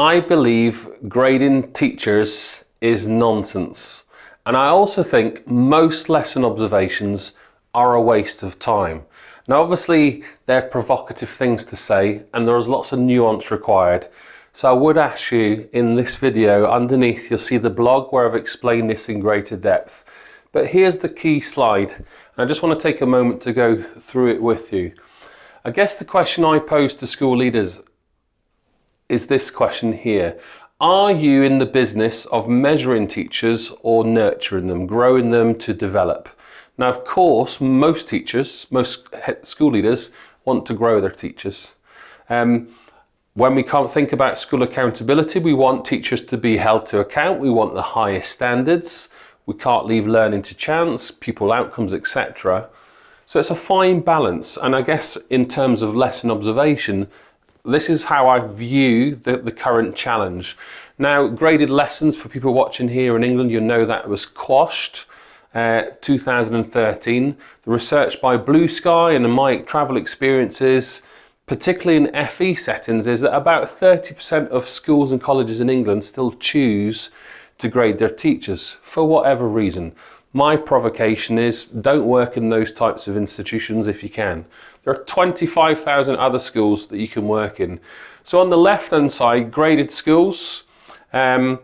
I believe grading teachers is nonsense. And I also think most lesson observations are a waste of time. Now obviously they're provocative things to say and there's lots of nuance required. So I would ask you in this video underneath you'll see the blog where I've explained this in greater depth. But here's the key slide. And I just want to take a moment to go through it with you. I guess the question I pose to school leaders is this question here. Are you in the business of measuring teachers or nurturing them, growing them to develop? Now, of course, most teachers, most school leaders want to grow their teachers. Um, when we can't think about school accountability, we want teachers to be held to account. We want the highest standards. We can't leave learning to chance, pupil outcomes, etc. So it's a fine balance. And I guess in terms of lesson observation, this is how I view the, the current challenge. Now, graded lessons for people watching here in England, you know that was quashed. Uh, 2013. The research by Blue Sky and my travel experiences particularly in FE settings, is that about 30% of schools and colleges in England still choose to grade their teachers for whatever reason. My provocation is don't work in those types of institutions if you can. There are 25,000 other schools that you can work in. So on the left hand side, graded schools, um,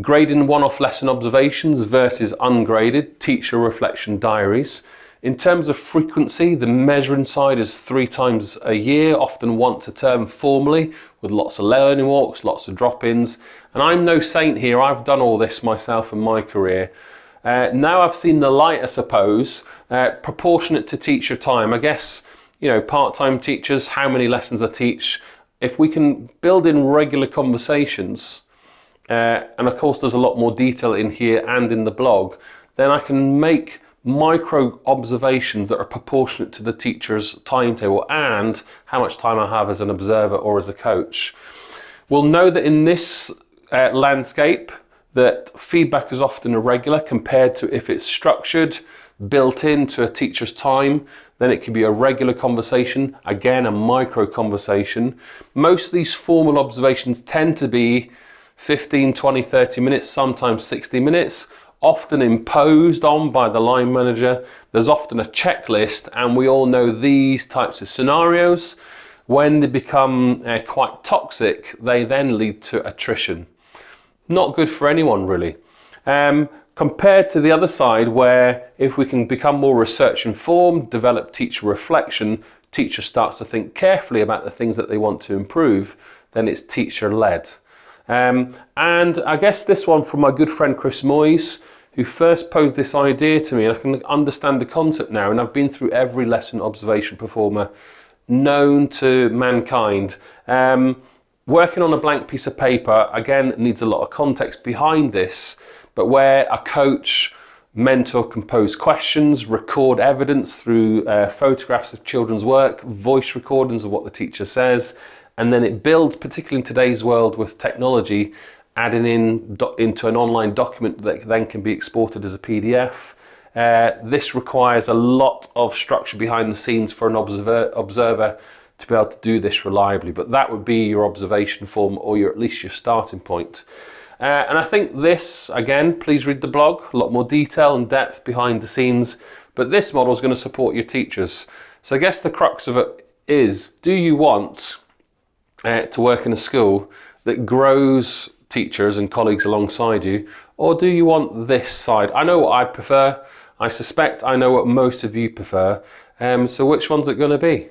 grading one-off lesson observations versus ungraded teacher reflection diaries. In terms of frequency, the measuring side is three times a year, often once a term formally, with lots of learning walks, lots of drop-ins. And I'm no saint here, I've done all this myself in my career. Uh, now I've seen the light, I suppose, uh, proportionate to teacher time. I guess, you know, part-time teachers, how many lessons I teach. If we can build in regular conversations, uh, and of course there's a lot more detail in here and in the blog, then I can make micro observations that are proportionate to the teacher's timetable and how much time I have as an observer or as a coach. We'll know that in this uh, landscape that feedback is often irregular compared to if it's structured, built into a teacher's time, then it can be a regular conversation, again a micro conversation. Most of these formal observations tend to be 15, 20, 30 minutes, sometimes 60 minutes often imposed on by the line manager. There's often a checklist and we all know these types of scenarios. When they become uh, quite toxic, they then lead to attrition. Not good for anyone really. Um, compared to the other side where if we can become more research informed, develop teacher reflection, teacher starts to think carefully about the things that they want to improve, then it's teacher led. Um, and I guess this one from my good friend Chris Moyes, who first posed this idea to me and I can understand the concept now and I've been through every lesson observation proforma known to mankind. Um, working on a blank piece of paper, again, needs a lot of context behind this, but where a coach, mentor compose questions, record evidence through uh, photographs of children's work, voice recordings of what the teacher says, and then it builds, particularly in today's world with technology, adding in into an online document that then can be exported as a PDF. Uh, this requires a lot of structure behind the scenes for an observer, observer to be able to do this reliably, but that would be your observation form or your, at least your starting point. Uh, and I think this, again, please read the blog, a lot more detail and depth behind the scenes, but this model is going to support your teachers. So I guess the crux of it is, do you want uh, to work in a school that grows teachers and colleagues alongside you, or do you want this side? I know what I prefer. I suspect I know what most of you prefer. Um, so which one's it going to be?